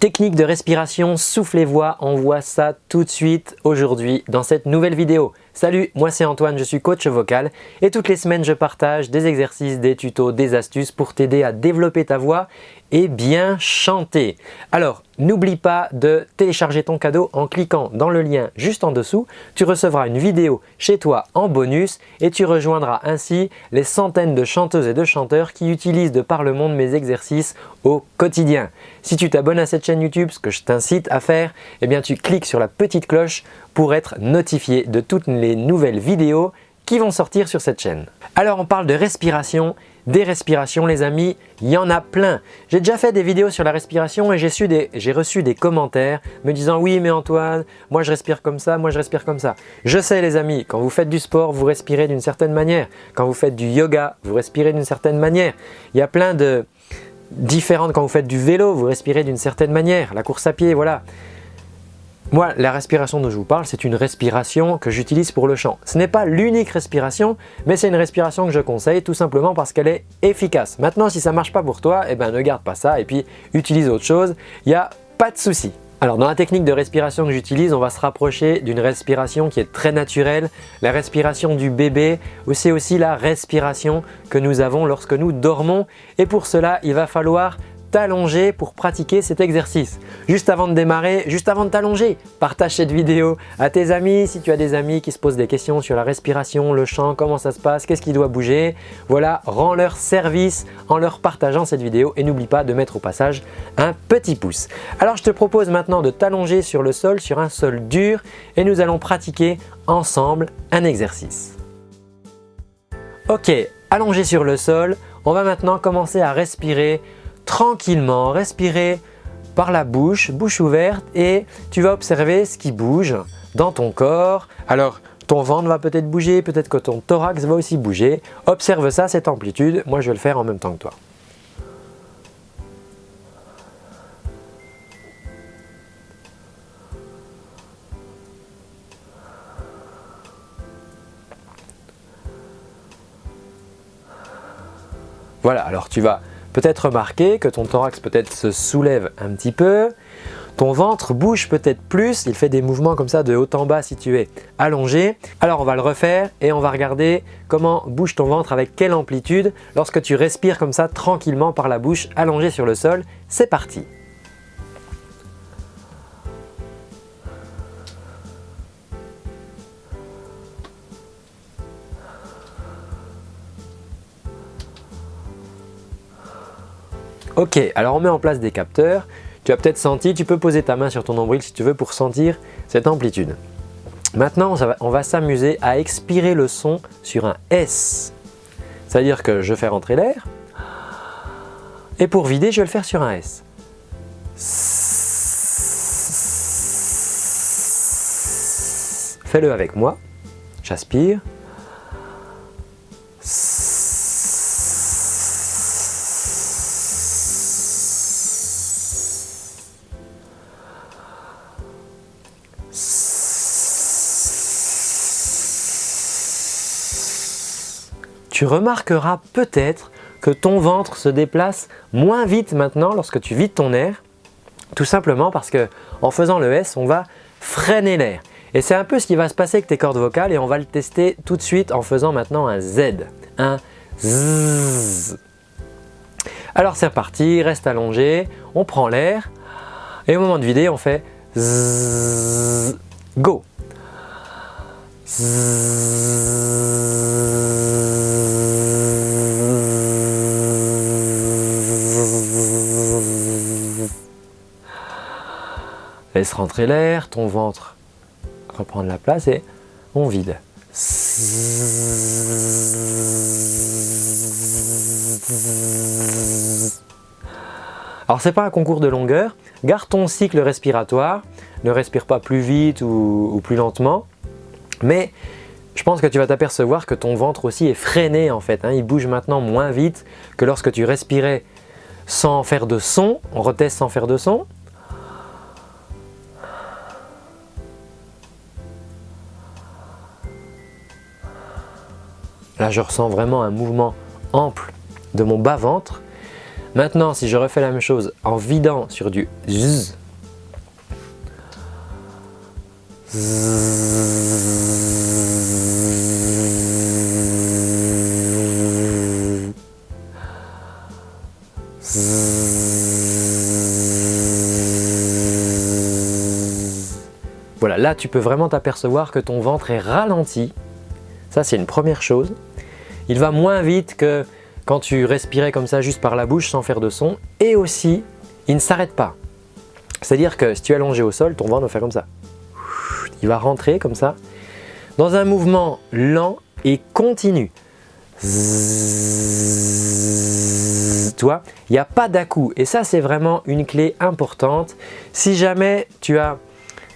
Technique de respiration, soufflez-voix, on voit ça tout de suite aujourd'hui dans cette nouvelle vidéo. Salut, moi c'est Antoine, je suis coach vocal et toutes les semaines je partage des exercices, des tutos, des astuces pour t'aider à développer ta voix et bien chanter. Alors, n'oublie pas de télécharger ton cadeau en cliquant dans le lien juste en dessous. Tu recevras une vidéo chez toi en bonus et tu rejoindras ainsi les centaines de chanteuses et de chanteurs qui utilisent de par le monde mes exercices au quotidien. Si tu t'abonnes à cette chaîne YouTube, ce que je t'incite à faire, eh bien tu cliques sur la petite cloche pour être notifié de toutes les nouvelles vidéos qui vont sortir sur cette chaîne. Alors on parle de respiration des respirations les amis, il y en a plein. J'ai déjà fait des vidéos sur la respiration et j'ai reçu des commentaires me disant « Oui mais Antoine, moi je respire comme ça, moi je respire comme ça ». Je sais les amis, quand vous faites du sport, vous respirez d'une certaine manière. Quand vous faites du yoga, vous respirez d'une certaine manière. Il y a plein de différentes, quand vous faites du vélo, vous respirez d'une certaine manière. La course à pied, voilà. Moi, la respiration dont je vous parle, c'est une respiration que j'utilise pour le chant. Ce n'est pas l'unique respiration, mais c'est une respiration que je conseille tout simplement parce qu'elle est efficace. Maintenant, si ça ne marche pas pour toi, eh ben, ne garde pas ça et puis utilise autre chose, il n'y a pas de souci. Alors dans la technique de respiration que j'utilise, on va se rapprocher d'une respiration qui est très naturelle, la respiration du bébé, c'est aussi la respiration que nous avons lorsque nous dormons et pour cela, il va falloir t'allonger pour pratiquer cet exercice. Juste avant de démarrer, juste avant de t'allonger, partage cette vidéo à tes amis. Si tu as des amis qui se posent des questions sur la respiration, le chant, comment ça se passe, qu'est-ce qui doit bouger, voilà, rends leur service en leur partageant cette vidéo et n'oublie pas de mettre au passage un petit pouce. Alors je te propose maintenant de t'allonger sur le sol, sur un sol dur et nous allons pratiquer ensemble un exercice. Ok, allongé sur le sol, on va maintenant commencer à respirer tranquillement, respirer par la bouche, bouche ouverte et tu vas observer ce qui bouge dans ton corps. Alors ton ventre va peut-être bouger, peut-être que ton thorax va aussi bouger. Observe ça, cette amplitude. Moi, je vais le faire en même temps que toi. Voilà, alors tu vas peut-être remarquer que ton thorax peut-être se soulève un petit peu, ton ventre bouge peut-être plus, il fait des mouvements comme ça de haut en bas si tu es allongé. Alors on va le refaire et on va regarder comment bouge ton ventre avec quelle amplitude lorsque tu respires comme ça tranquillement par la bouche allongé sur le sol. C'est parti Ok, alors on met en place des capteurs. Tu as peut-être senti, tu peux poser ta main sur ton nombril si tu veux pour sentir cette amplitude. Maintenant, on va s'amuser à expirer le son sur un S. C'est-à-dire que je fais rentrer l'air et pour vider, je vais le faire sur un S. Fais-le avec moi. J'aspire. Tu remarqueras peut-être que ton ventre se déplace moins vite maintenant lorsque tu vides ton air, tout simplement parce que en faisant le S, on va freiner l'air. Et c'est un peu ce qui va se passer avec tes cordes vocales et on va le tester tout de suite en faisant maintenant un Z, un Z. Alors c'est reparti, reste allongé, on prend l'air et au moment de vider, on fait Z, go. Laisse rentrer l'air, ton ventre reprendre la place et on vide. Alors c'est pas un concours de longueur, garde ton cycle respiratoire, ne respire pas plus vite ou, plus lentement, mais je pense que tu vas t'apercevoir que ton ventre aussi est freiné en fait, hein. il bouge maintenant moins vite que lorsque tu respirais sans faire de son, on reteste sans faire de son, Là, je ressens vraiment un mouvement ample de mon bas-ventre. Maintenant, si je refais la même chose en vidant sur du zzz, là tu peux vraiment t'apercevoir que ton ventre est ralenti. Ça c'est une première chose. Il va moins vite que quand tu respirais comme ça juste par la bouche sans faire de son. Et aussi, il ne s'arrête pas. C'est-à-dire que si tu es allongé au sol, ton ventre va faire comme ça. Il va rentrer comme ça dans un mouvement lent et continu. toi, il n'y a pas d'à-coup et ça c'est vraiment une clé importante. Si jamais tu as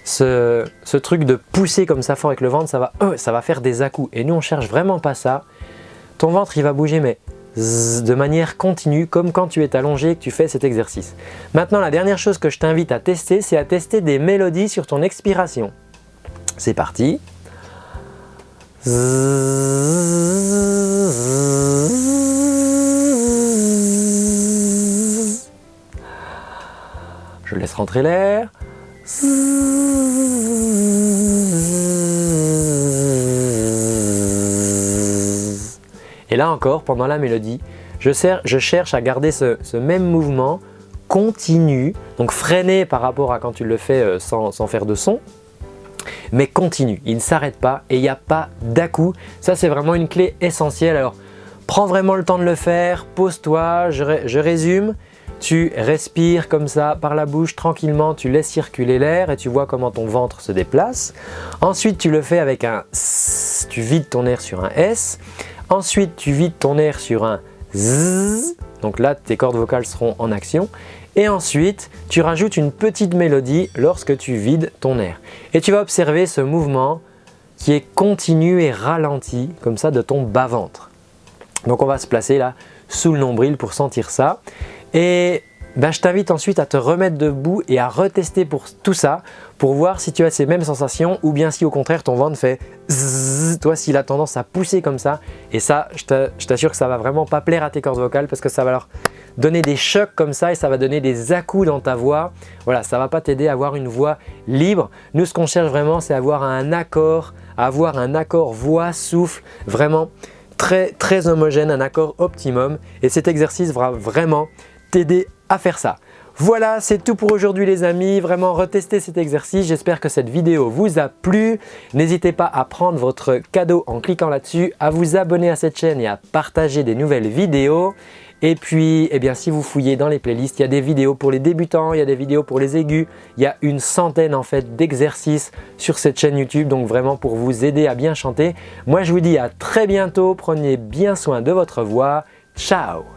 ce, truc de pousser comme ça fort avec le ventre, ça va, va faire des à-coups. Et nous, on cherche vraiment pas ça. Ton ventre, il va bouger, mais de manière continue, comme quand tu es allongé et que tu fais cet exercice. Maintenant, la dernière chose que je t'invite à tester, c'est à tester des mélodies sur ton expiration. C'est parti. Je laisse rentrer l'air. Pendant la mélodie, je, cherche à garder ce, même mouvement continu, donc freiné par rapport à quand tu le fais euh, sans, faire de son, mais continu, il ne s'arrête pas et il n'y a pas d'à-coup. Ça, c'est vraiment une clé essentielle. Alors, prends vraiment le temps de le faire, pose-toi, je résume. Tu respires comme ça par la bouche tranquillement, tu laisses circuler l'air et tu vois comment ton ventre se déplace. Ensuite, tu le fais avec un S, tu vides ton air sur un S. Ensuite, tu vides ton air sur un Z, donc là, tes cordes vocales seront en action. Et ensuite, tu rajoutes une petite mélodie lorsque tu vides ton air. Et tu vas observer ce mouvement qui est continu et ralenti, comme ça, de ton bas-ventre. Donc on va se placer là sous le nombril pour sentir ça. Et ben, je t'invite ensuite à te remettre debout et à retester pour tout ça pour voir si tu as ces mêmes sensations ou bien si au contraire ton ventre fait zzz, toi s'il a tendance à pousser comme ça et ça je t'assure que ça va vraiment pas plaire à tes cordes vocales parce que ça va leur donner des chocs comme ça et ça va donner des à-coups dans ta voix. Voilà, ça va pas t'aider à avoir une voix libre. Nous ce qu'on cherche vraiment c'est avoir un accord, avoir un accord voix-souffle vraiment très très homogène, un accord optimum et cet exercice va vraiment t'aider à faire ça. Voilà, c'est tout pour aujourd'hui les amis. Vraiment, retestez cet exercice. J'espère que cette vidéo vous a plu. N'hésitez pas à prendre votre cadeau en cliquant là-dessus, à vous abonner à cette chaîne et à partager des nouvelles vidéos. Et puis, eh bien, si vous fouillez dans les playlists, il y a des vidéos pour les débutants, il y a des vidéos pour les aigus. Il y a une centaine en fait d'exercices sur cette chaîne YouTube, donc vraiment pour vous aider à bien chanter. Moi, je vous dis à très bientôt. Prenez bien soin de votre voix. Ciao